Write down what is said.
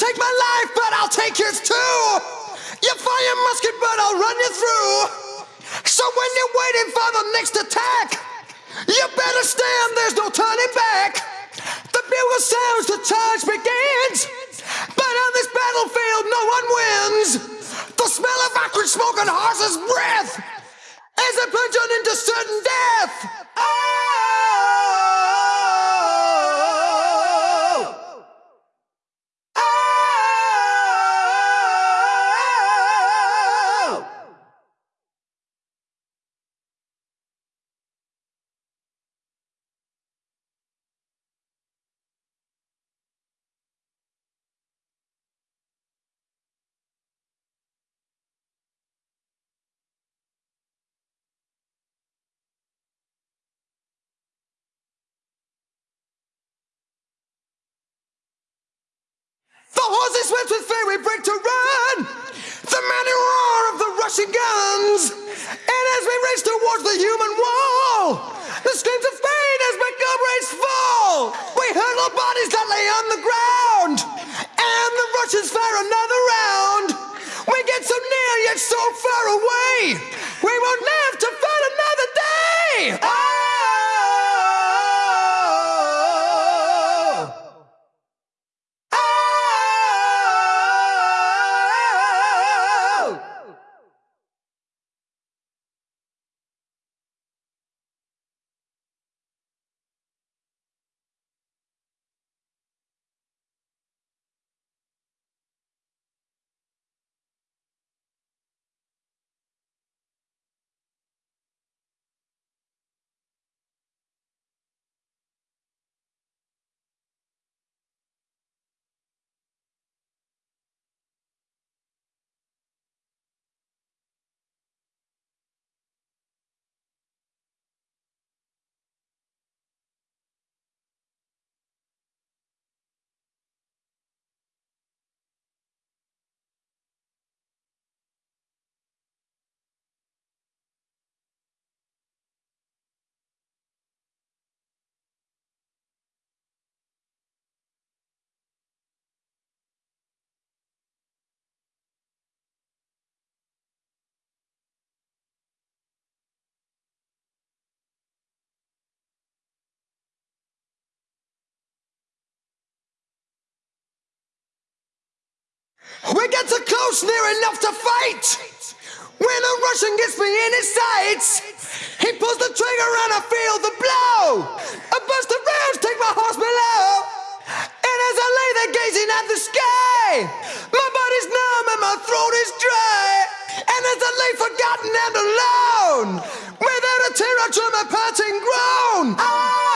take my life, but I'll take yours too. You fire musket, but I'll run you through. So when you're waiting for the next attack, you better stand, there's no turning back. The bugle sounds, the charge begins. But on this battlefield, no one wins. The smell of acrid smoke and horse's breath as they plunge on into certain death. The horses swept with fairy break to run. The mighty roar of the rushing guns. And as we race towards the human wall, the screams of pain as comrades fall. We hurtle bodies that lay on the ground. And the Russians fire another round. We get so near yet so far away. We won't live We get so close, near enough to fight. When a Russian gets me in his sights, he pulls the trigger and I feel the blow. A burst of rounds take my horse below. And as I lay there gazing at the sky, my body's numb and my throat is dry. And as I lay forgotten and alone, without a tear I draw my parting groan. Ah!